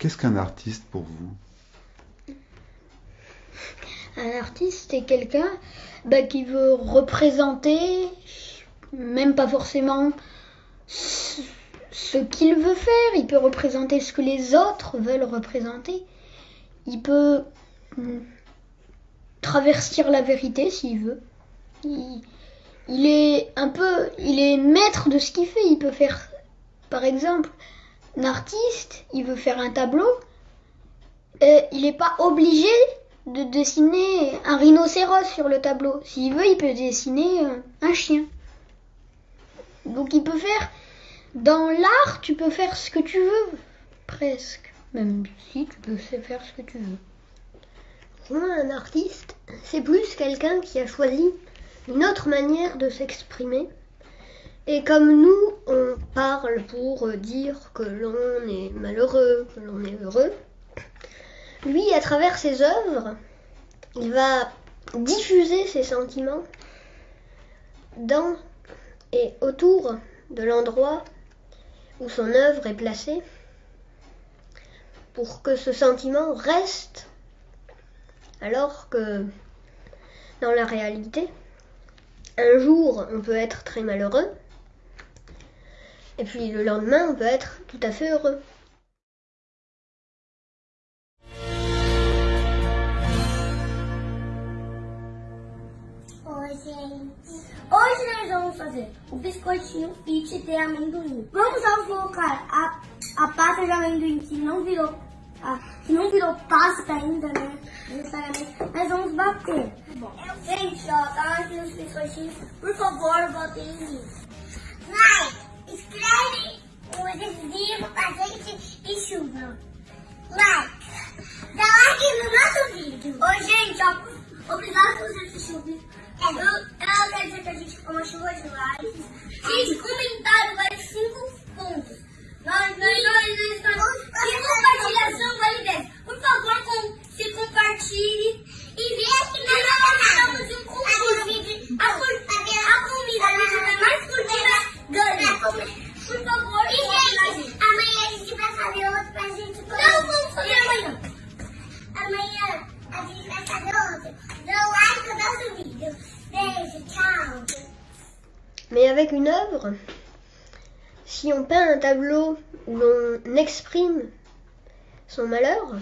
Qu'est-ce qu'un artiste pour vous? Un artiste est quelqu'un bah, qui veut représenter, même pas forcément ce qu'il veut faire, il peut représenter ce que les autres veulent représenter. Il peut hmm, traverser la vérité s'il veut. Il, est un peu, il est maître de ce qu'il fait. Il peut faire, par exemple, artiste, il veut faire un tableau. Et il n'est pas obligé de dessiner un rhinocéros sur le tableau. S'il veut, il peut dessiner euh, un chien. Donc il peut faire dans l'art, tu peux faire ce que tu veux, presque. Même si tu peux faire ce que tu veux. Pour moi, un artiste, c'est plus quelqu'un qui a choisi une autre manière de s'exprimer. Et comme nous, on pour dire que l'on est malheureux, que l'on est heureux, lui, à travers ses œuvres, il va diffuser ses sentiments dans et autour de l'endroit où son œuvre est placée pour que ce sentiment reste alors que dans la réalité, un jour on peut être très malheureux et puis le lendemain on peut être tout à fait heureux. Hoje nós vamos fazer o biscoitinho fit de amendoim. Vamos só colocar a, a pasta de amendoim que não virou a, que não virou pasta ainda, né? Necessariamente. Mas vamos bater. Bom. Gente, ó, tá aqui os biscoitinhos. Por favor, botem em mim. Like, escreve o adesivo pra gente e chuva. Like. Dá like no nosso vídeo. Ô, gente, ó, obrigado por você assistir o vídeo. Eu, ela quer dizer que a gente ficou uma chuva de likes. Gente, comentário Mais avec une œuvre, si on peint un tableau où l'on exprime son malheur,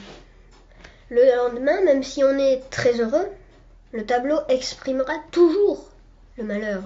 le lendemain, même si on est très heureux, le tableau exprimera toujours le malheur.